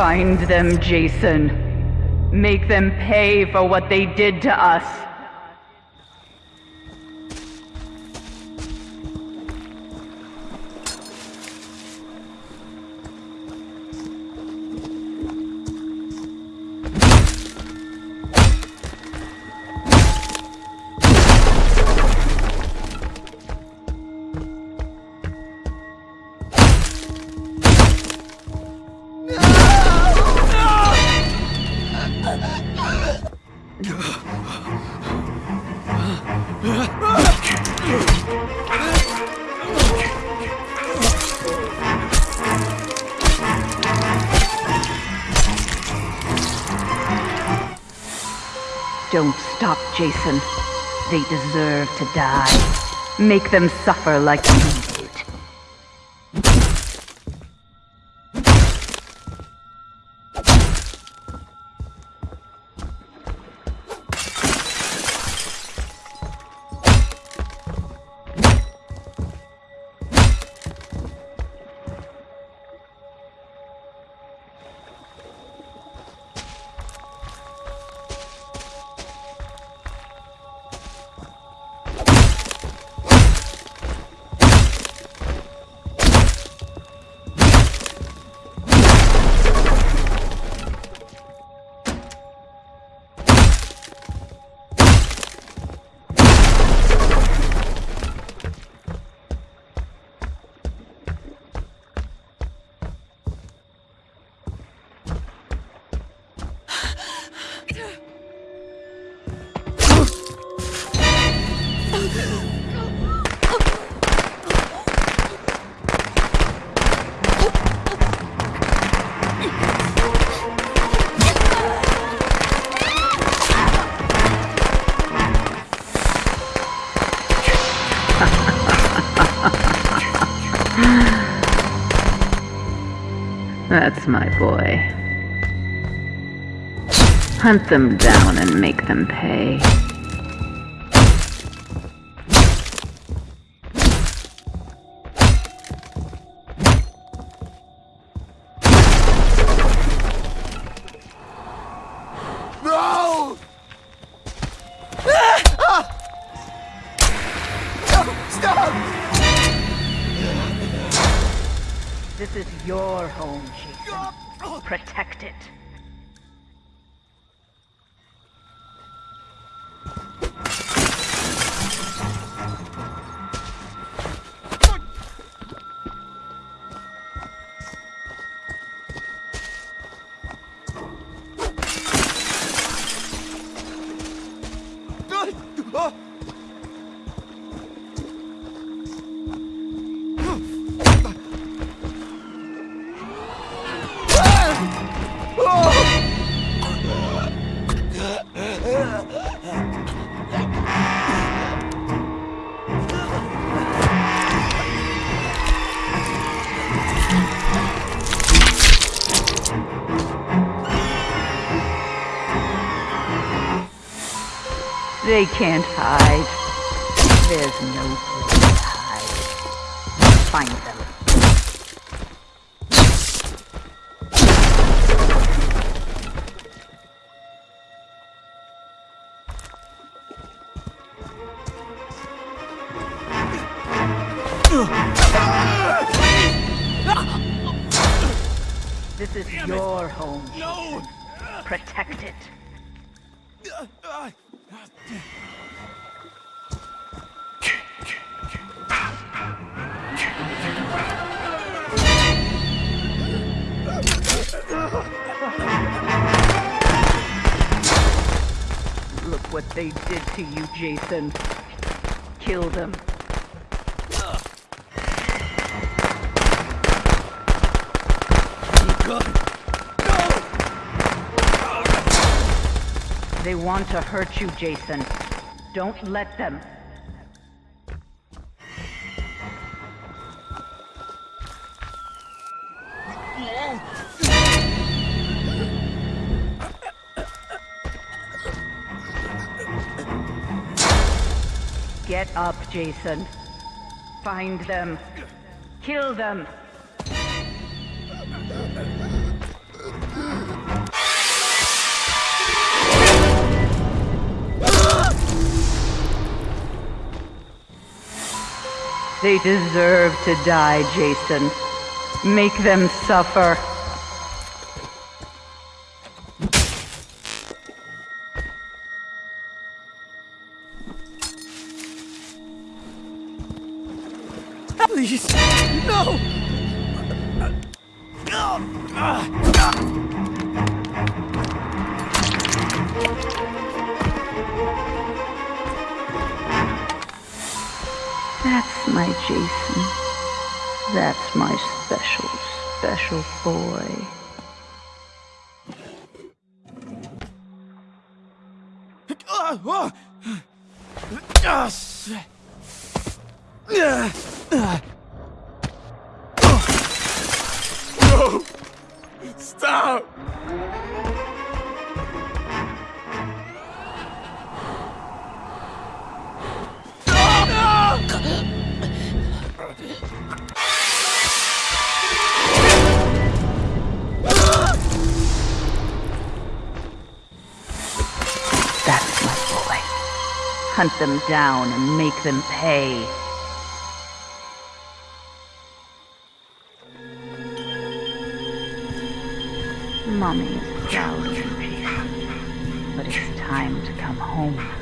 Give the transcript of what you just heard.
Find them, Jason. Make them pay for what they did to us. Don't stop, Jason. They deserve to die. Make them suffer like you That's my boy. Hunt them down and make them pay. This is your home, Jason. Protect it. They can't hide. There's no place to hide. Find them. This is your home. No! Protect it. Uh, uh, Look what they did to you, Jason. Kill them. They want to hurt you, Jason. Don't let them. Get up, Jason. Find them. Kill them. They deserve to die, Jason. Make them suffer. Please, no! My Jason. That's my special, special boy. Ah. No! Stop! Hunt them down and make them pay. Mommy is proud of Jason. But it's time to come home.